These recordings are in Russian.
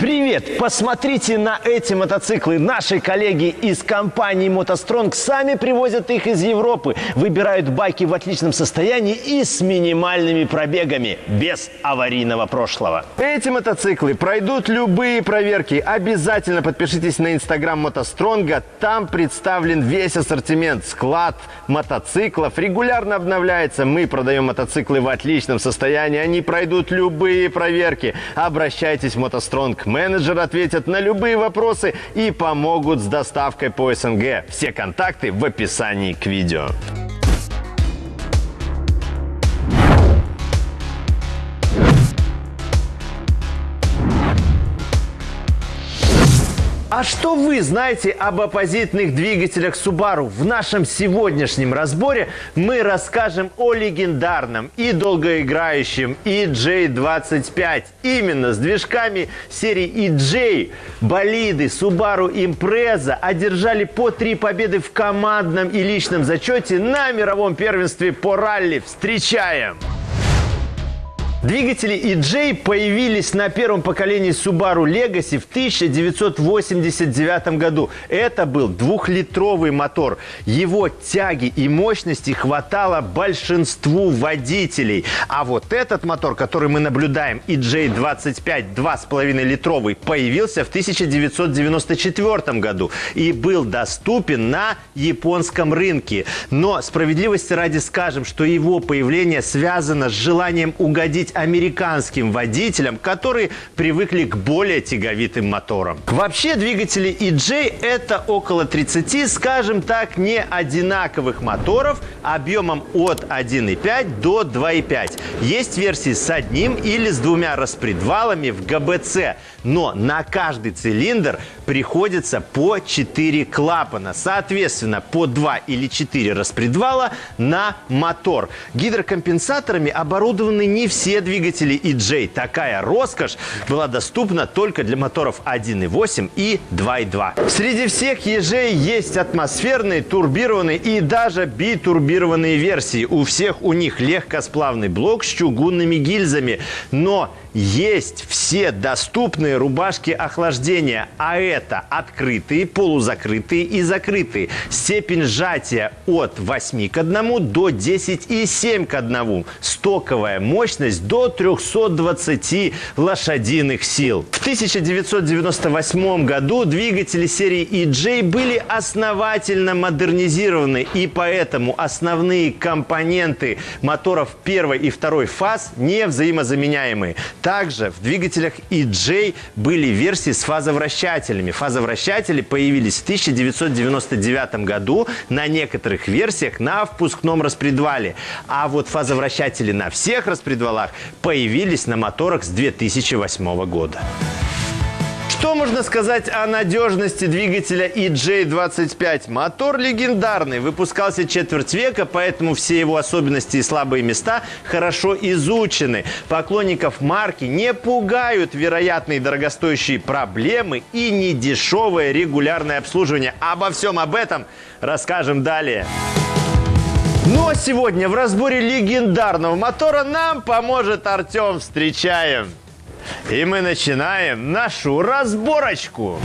Привет! Посмотрите на эти мотоциклы. Наши коллеги из компании «МотоСтронг» сами привозят их из Европы. Выбирают байки в отличном состоянии и с минимальными пробегами, без аварийного прошлого. Эти мотоциклы пройдут любые проверки. Обязательно подпишитесь на инстаграм «МотоСтронга». Там представлен весь ассортимент, склад мотоциклов. Регулярно обновляется. Мы продаем мотоциклы в отличном состоянии. Они пройдут любые проверки. Обращайтесь в «МотоСтронг» менеджеры ответят на любые вопросы и помогут с доставкой по СНГ. Все контакты в описании к видео. А что вы знаете об оппозитных двигателях Subaru? В нашем сегодняшнем разборе мы расскажем о легендарном и долгоиграющем EJ25. Именно с движками серии EJ болиды Subaru Impreza одержали по три победы в командном и личном зачете на мировом первенстве по ралли. Встречаем! Двигатели EJ появились на первом поколении Subaru Legacy в 1989 году. Это был двухлитровый мотор. Его тяги и мощности хватало большинству водителей. А вот этот мотор, который мы наблюдаем, EJ25 2,5 литровый, появился в 1994 году и был доступен на японском рынке. Но справедливости ради скажем, что его появление связано с желанием угодить угодить американским водителям, которые привыкли к более тяговитым моторам. Вообще двигатели EJ это около 30, скажем так, не одинаковых моторов объемом от 1,5 до 2,5. Есть версии с одним или с двумя распредвалами в ГБЦ, но на каждый цилиндр приходится по 4 клапана. Соответственно, по 2 или 4 распредвала на мотор. Гидрокомпенсаторами оборудованы не все двигатели EJ. Такая роскошь была доступна только для моторов 1.8 и 2.2. Среди всех ежей есть атмосферные, турбированные и даже битурбированные версии. У всех у них легкосплавный блок с чугунными гильзами. Но есть все доступные рубашки охлаждения, а это открытые, полузакрытые и закрытые. Степень сжатия от 8 к 1 до 10,7 к 1. Стоковая мощность до 320 лошадиных сил. В 1998 году двигатели серии EJ были основательно модернизированы, и поэтому основные компоненты моторов первой и второй фаз не взаимозаменяемые. Также в двигателях EJ были версии с фазовращателями. Фазовращатели появились в 1999 году на некоторых версиях на впускном распредвале. А вот фазовращатели на всех распредвалах появились на моторах с 2008 года. Что можно сказать о надежности двигателя EJ25? Мотор легендарный, выпускался четверть века, поэтому все его особенности и слабые места хорошо изучены. Поклонников марки не пугают вероятные дорогостоящие проблемы и недешевое регулярное обслуживание. Обо всем об этом расскажем далее. Ну а сегодня в разборе легендарного мотора нам поможет Артем. Встречаем! И мы начинаем нашу разборочку.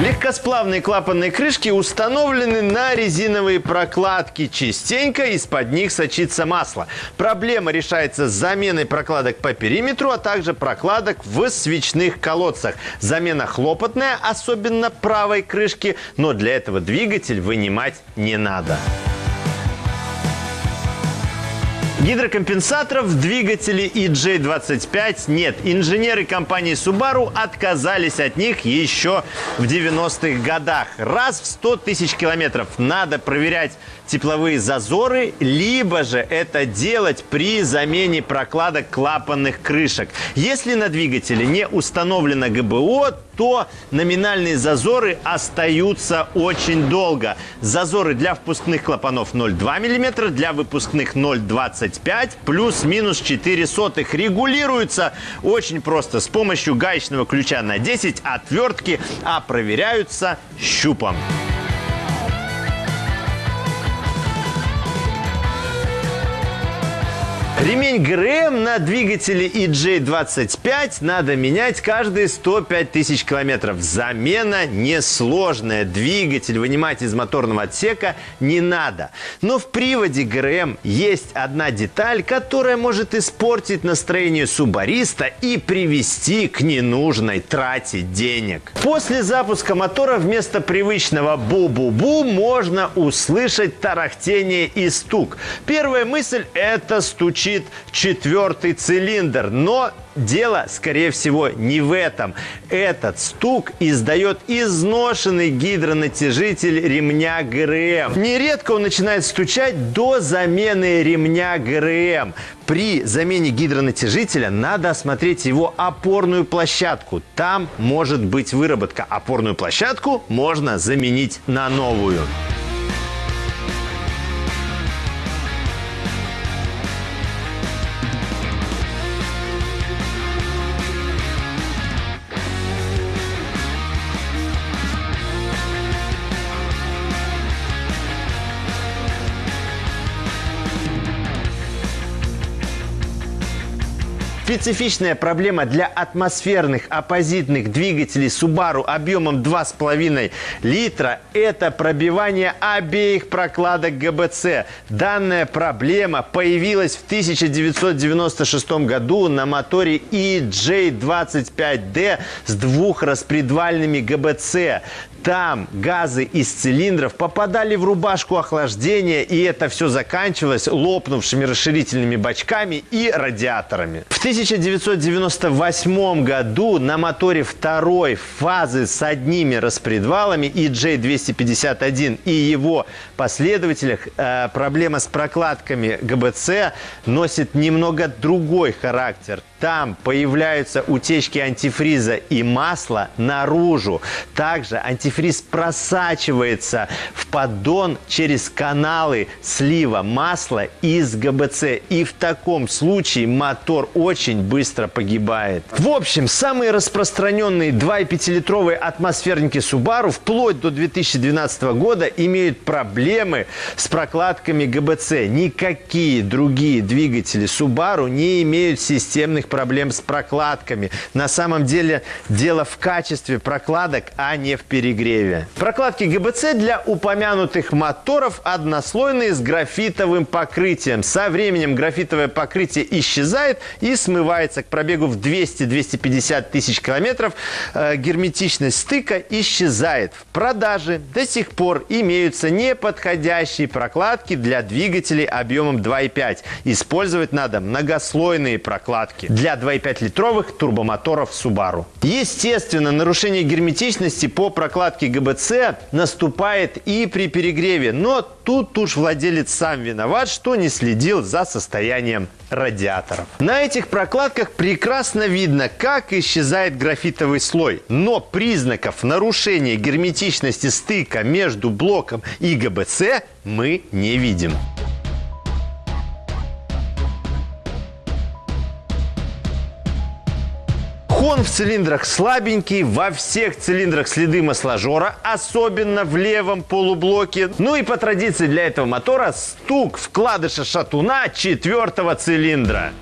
Легкосплавные клапанные крышки установлены на резиновые прокладки. Частенько из-под них сочится масло. Проблема решается заменой прокладок по периметру, а также прокладок в свечных колодцах. Замена хлопотная, особенно правой крышки, но для этого двигатель вынимать не надо. Гидрокомпенсаторов в двигателе EJ25 нет. Инженеры компании Subaru отказались от них еще в 90-х годах. Раз в 100 тысяч километров надо проверять тепловые зазоры, либо же это делать при замене прокладок клапанных крышек. Если на двигателе не установлено ГБО, то номинальные зазоры остаются очень долго. Зазоры для впускных клапанов 0,2 мм, для выпускных 0,25 плюс-минус 4 сотых. Регулируются очень просто с помощью гаечного ключа на 10 отвертки, а проверяются щупом. Ремень ГРМ на двигателе EJ25 надо менять каждые 105 тысяч километров. Замена несложная. Двигатель вынимать из моторного отсека не надо. Но в приводе ГРМ есть одна деталь, которая может испортить настроение субариста и привести к ненужной трате денег. После запуска мотора вместо привычного бу-бу-бу можно услышать тарахтение и стук. Первая мысль – это стучит звучит четвертый цилиндр. Но дело, скорее всего, не в этом. Этот стук издает изношенный гидронатяжитель ремня ГРМ. Нередко он начинает стучать до замены ремня ГРМ. При замене гидронатяжителя надо осмотреть его опорную площадку. Там может быть выработка. Опорную площадку можно заменить на новую. Специфичная проблема для атмосферных оппозитных двигателей Subaru объемом 2,5 литра – это пробивание обеих прокладок ГБЦ. Данная проблема появилась в 1996 году на моторе EJ25D с двухраспредвальными ГБЦ. Там газы из цилиндров попадали в рубашку охлаждения, и это все заканчивалось лопнувшими расширительными бачками и радиаторами. В 1998 году на моторе второй фазы с одними распредвалами EJ251 и его последователях э, проблема с прокладками ГБЦ носит немного другой характер. Там появляются утечки антифриза и масла наружу. Также антифриз просачивается в поддон через каналы слива масла из ГБЦ. И в таком случае мотор очень быстро погибает. В общем, самые распространенные 2,5-литровые атмосферники Subaru вплоть до 2012 года имеют проблемы с прокладками ГБЦ. Никакие другие двигатели Subaru не имеют системных проблем с прокладками. На самом деле дело в качестве прокладок, а не в перегреве. Прокладки ГБЦ для упомянутых моторов однослойные с графитовым покрытием. Со временем графитовое покрытие исчезает и смывается к пробегу в 200-250 тысяч километров. Э, герметичность стыка исчезает. В продаже до сих пор имеются неподходящие прокладки для двигателей объемом 2,5. Использовать надо многослойные прокладки для 2,5-литровых турбомоторов Subaru. Естественно, нарушение герметичности по прокладке ГБЦ наступает и при перегреве, но тут уж владелец сам виноват, что не следил за состоянием радиаторов. На этих прокладках прекрасно видно, как исчезает графитовый слой, но признаков нарушения герметичности стыка между блоком и ГБЦ мы не видим. Хон в цилиндрах слабенький, во всех цилиндрах следы масложора, особенно в левом полублоке. Ну и по традиции для этого мотора стук вкладыша шатуна четвертого цилиндра.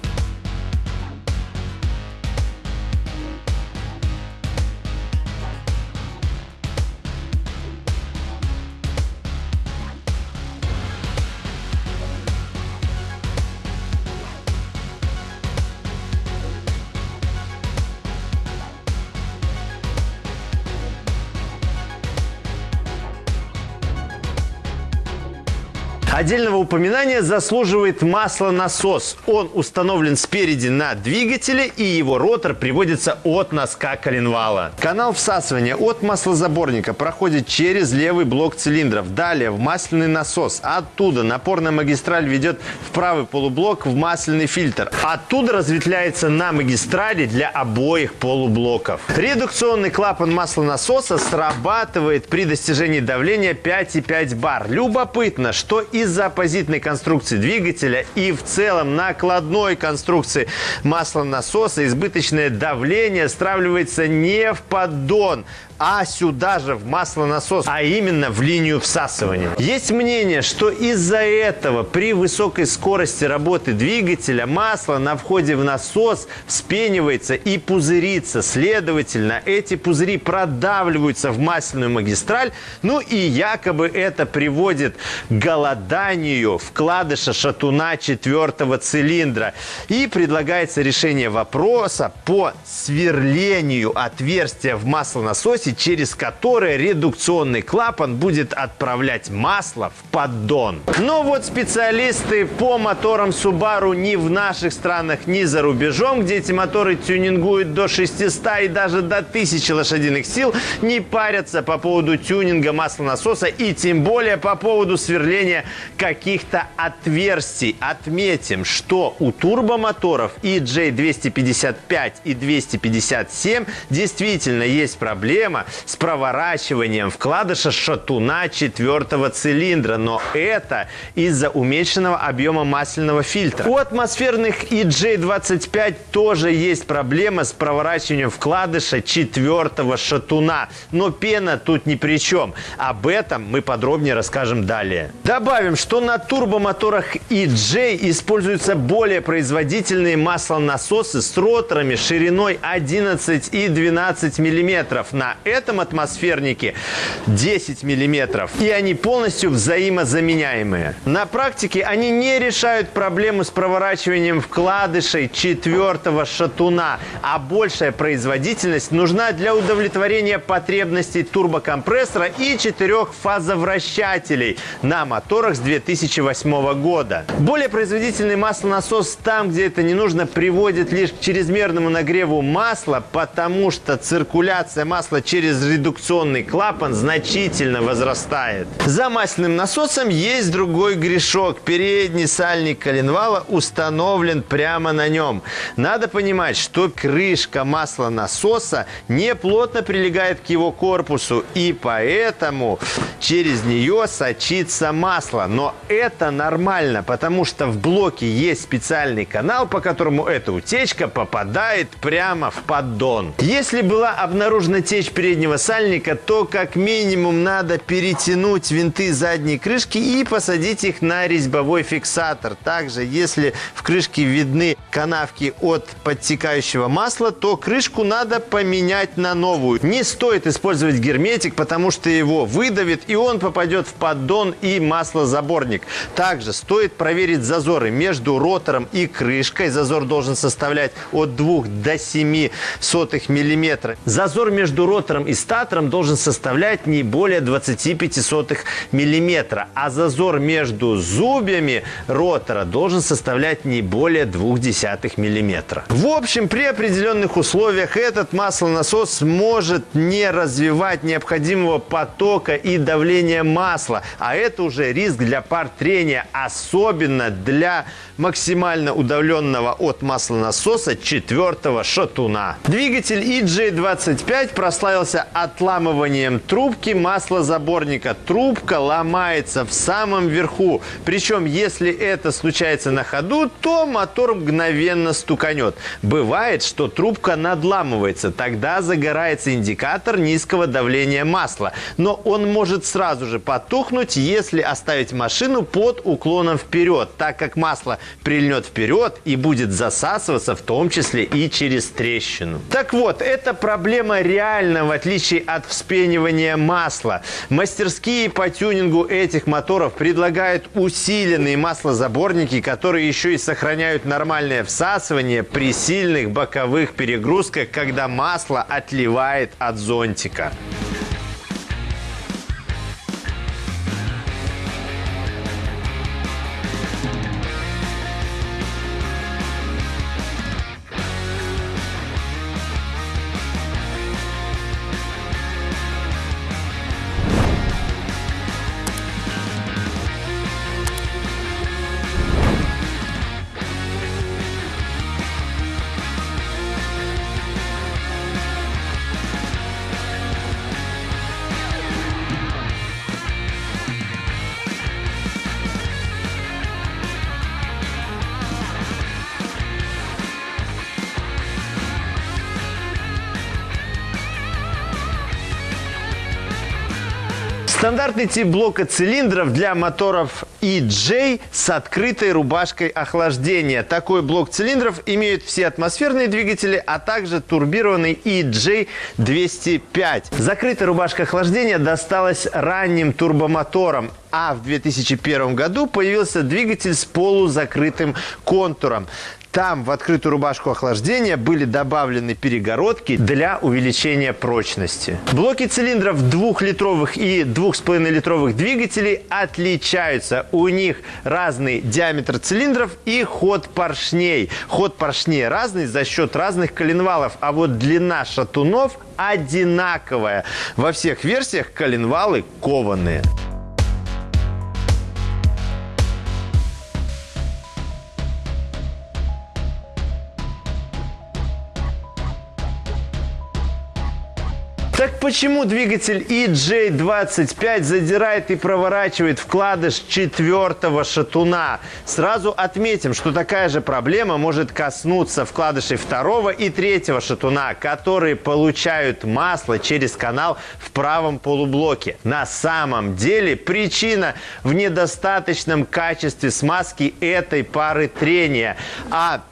Отдельного упоминания заслуживает маслонасос. Он установлен спереди на двигателе и его ротор приводится от носка коленвала. Канал всасывания от маслозаборника проходит через левый блок цилиндров. Далее в масляный насос. Оттуда напорная магистраль ведет в правый полублок в масляный фильтр. Оттуда разветвляется на магистрали для обоих полублоков. Редукционный клапан маслонасоса срабатывает при достижении давления 5,5 бар. Любопытно, что из из-за оппозитной конструкции двигателя и в целом накладной конструкции маслонасоса избыточное давление стравливается не в поддон, а сюда же в маслонасос, а именно в линию всасывания. Есть мнение, что из-за этого при высокой скорости работы двигателя масло на входе в насос вспенивается и пузырится. Следовательно, эти пузыри продавливаются в масляную магистраль, ну и якобы это приводит к голоданию вкладыша шатуна четвертого цилиндра. И предлагается решение вопроса по сверлению отверстия в маслонасосе трассе, через которое редукционный клапан будет отправлять масло в поддон. Но вот специалисты по моторам Subaru ни в наших странах, ни за рубежом, где эти моторы тюнингуют до 600 и даже до 1000 лошадиных сил, не парятся по поводу тюнинга маслонасоса и тем более по поводу сверления каких-то отверстий. Отметим, что у турбомоторов и J255 и 257 действительно есть проблема проблема с проворачиванием вкладыша шатуна четвертого цилиндра, но это из-за уменьшенного объема масляного фильтра. У атмосферных EJ25 тоже есть проблема с проворачиванием вкладыша четвертого шатуна, но пена тут ни при чем. Об этом мы подробнее расскажем далее. Добавим, что на турбомоторах EJ используются более производительные маслонасосы с роторами шириной 11 и 12 миллиметров. На этом атмосфернике 10 миллиметров. И они полностью взаимозаменяемые. На практике они не решают проблему с проворачиванием вкладышей четвертого шатуна, а большая производительность нужна для удовлетворения потребностей турбокомпрессора и четырех фазовращателей на моторах с 2008 года. Более производительный маслонасос там, где это не нужно, приводит лишь к чрезмерному нагреву масла, потому что циркуляция масла через через редукционный клапан значительно возрастает. За масляным насосом есть другой грешок. Передний сальник коленвала установлен прямо на нем. Надо понимать, что крышка маслонасоса не плотно прилегает к его корпусу, и поэтому через нее сочится масло. Но это нормально, потому что в блоке есть специальный канал, по которому эта утечка попадает прямо в поддон. Если была обнаружена течь переднего сальника, то как минимум надо перетянуть винты задней крышки и посадить их на резьбовой фиксатор. Также, если в крышке видны канавки от подтекающего масла, то крышку надо поменять на новую. Не стоит использовать герметик, потому что его выдавит и он попадет в поддон и маслозаборник. Также стоит проверить зазоры между ротором и крышкой. Зазор должен составлять от 2 до 7 сотых миллиметра. Зазор между ротором диаметром и статором должен составлять не более 25 миллиметра, а зазор между зубьями ротора должен составлять не более 0,2 миллиметра. В общем, при определенных условиях этот маслонасос может не развивать необходимого потока и давления масла, а это уже риск для пар трения, особенно для максимально удаленного от маслонасоса четвертого шатуна. Двигатель EJ25 прославился отламыванием трубки маслозаборника. Трубка ломается в самом верху. Причем, если это случается на ходу, то мотор мгновенно стуканет. Бывает, что трубка надламывается. Тогда загорается индикатор низкого давления масла. Но он может сразу же потухнуть, если оставить машину под уклоном вперед, так как масло прильнет вперед и будет засасываться в том числе и через трещину. Так вот, эта проблема реального отличие от вспенивания масла. Мастерские по тюнингу этих моторов предлагают усиленные маслозаборники, которые еще и сохраняют нормальное всасывание при сильных боковых перегрузках, когда масло отливает от зонтика. Стандартный тип блока цилиндров для моторов EJ с открытой рубашкой охлаждения. Такой блок цилиндров имеют все атмосферные двигатели, а также турбированный EJ205. Закрытая рубашка охлаждения досталась ранним турбомоторам а в 2001 году появился двигатель с полузакрытым контуром. Там в открытую рубашку охлаждения были добавлены перегородки для увеличения прочности. Блоки цилиндров двухлитровых и 2,5-литровых двигателей отличаются. У них разный диаметр цилиндров и ход поршней. Ход поршней разный за счет разных коленвалов, а вот длина шатунов одинаковая. Во всех версиях коленвалы кованые. Почему двигатель EJ25 задирает и проворачивает вкладыш четвертого шатуна? Сразу отметим, что такая же проблема может коснуться вкладышей второго и третьего шатуна, которые получают масло через канал в правом полублоке. На самом деле причина в недостаточном качестве смазки этой пары трения. А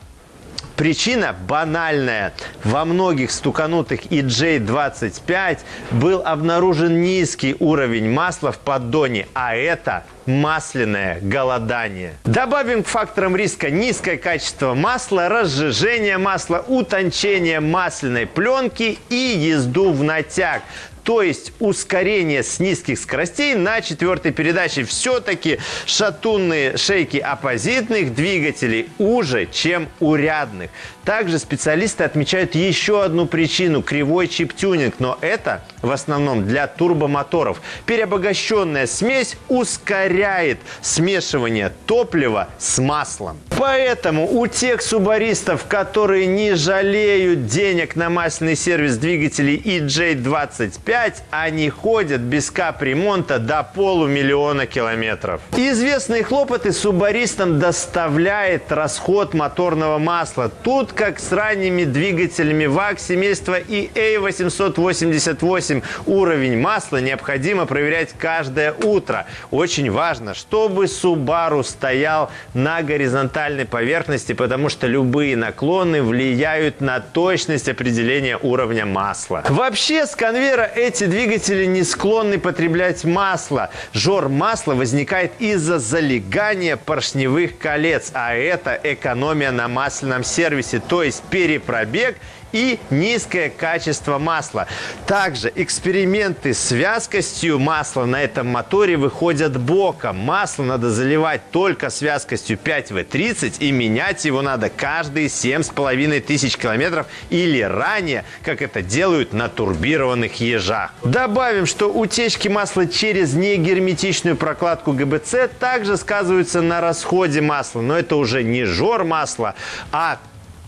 Причина банальная. Во многих стуканутых EJ25 был обнаружен низкий уровень масла в поддоне, а это масляное голодание. Добавим к факторам риска низкое качество масла, разжижение масла, утончение масляной пленки и езду в натяг то есть ускорение с низких скоростей на четвертой передаче. Все-таки шатунные шейки оппозитных двигателей уже, чем у рядных. Также специалисты отмечают еще одну причину – кривой чип-тюнинг, но это в основном для турбомоторов. Переобогащенная смесь ускоряет смешивание топлива с маслом. Поэтому у тех субаристов, которые не жалеют денег на масляный сервис двигателей EJ25, 5 они ходят без капремонта до полумиллиона километров. Известные хлопоты субаристам доставляет расход моторного масла. Тут, как с ранними двигателями ВАГ семейства и A888, уровень масла необходимо проверять каждое утро. Очень важно, чтобы Subaru стоял на горизонтальной поверхности, потому что любые наклоны влияют на точность определения уровня масла. Вообще, с конвейера эти двигатели не склонны потреблять масло. Жор масла возникает из-за залегания поршневых колец, а это экономия на масляном сервисе, то есть перепробег – и низкое качество масла. Также эксперименты с вязкостью масла на этом моторе выходят боком. Масло надо заливать только с вязкостью 5В30 и менять его надо каждые 7,5 тысяч километров или ранее, как это делают на турбированных ежах. Добавим, что утечки масла через негерметичную прокладку ГБЦ также сказываются на расходе масла, но это уже не жор масла, а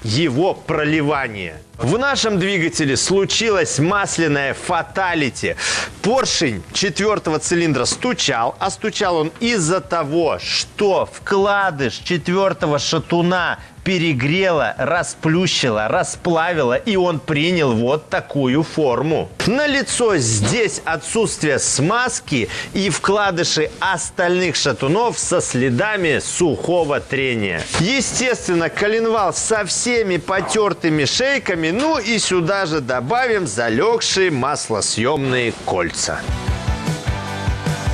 его проливание. В нашем двигателе случилось масляное фаталити. Поршень четвертого цилиндра стучал, а стучал он из-за того, что вкладыш четвертого шатуна перегрела, расплющила, расплавила, и он принял вот такую форму. На лицо здесь отсутствие смазки и вкладыши остальных шатунов со следами сухого трения. Естественно, коленвал со всеми потертыми шейками, ну и сюда же добавим залегшие маслосъемные кольца.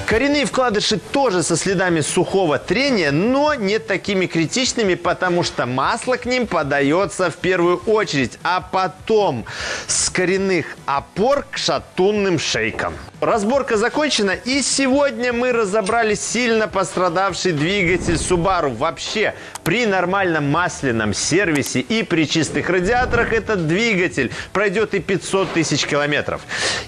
Коренные вкладыши тоже со следами сухого трения, но не такими критичными, потому что масло к ним подается в первую очередь, а потом с коренных опор к шатунным шейкам. Разборка закончена, и сегодня мы разобрали сильно пострадавший двигатель Subaru. Вообще, при нормальном масляном сервисе и при чистых радиаторах этот двигатель пройдет и 500 тысяч километров.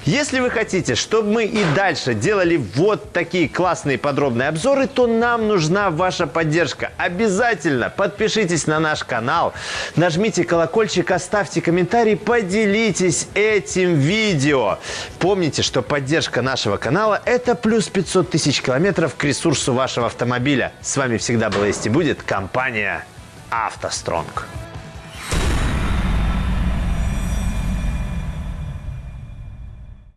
Если вы хотите, чтобы мы и дальше делали вот такие классные подробные обзоры, то нам нужна ваша поддержка. Обязательно подпишитесь на наш канал, нажмите колокольчик, оставьте комментарий, поделитесь этим видео. Помните, что поддержка поддержка нашего канала – это плюс 500 тысяч километров к ресурсу вашего автомобиля. С вами всегда была есть и будет компания «АвтоСтронг».